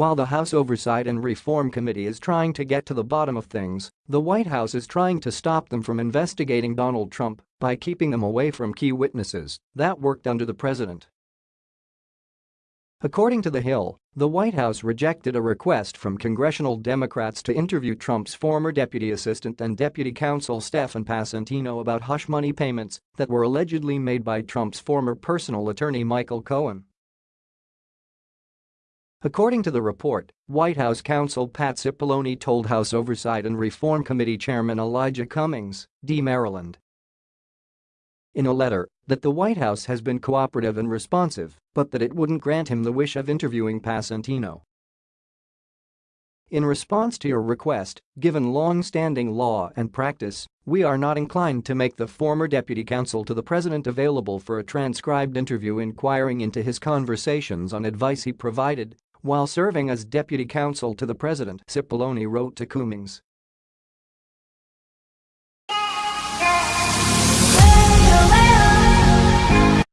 While the House Oversight and Reform Committee is trying to get to the bottom of things, the White House is trying to stop them from investigating Donald Trump by keeping them away from key witnesses that worked under the president. According to The Hill, the White House rejected a request from congressional Democrats to interview Trump's former deputy assistant and deputy counsel Stephen Passantino about hush money payments that were allegedly made by Trump's former personal attorney Michael Cohen. According to the report, White House counsel Pat Cipollone told House Oversight and Reform Committee Chairman Elijah Cummings, D. Maryland, in a letter that the White House has been cooperative and responsive, but that it wouldn't grant him the wish of interviewing Passantino. In response to your request, given long-standing law and practice, we are not inclined to make the former deputy counsel to the president available for a transcribed interview inquiring into his conversations on advice he provided while serving as deputy counsel to the president, Cipollone wrote to Cummings.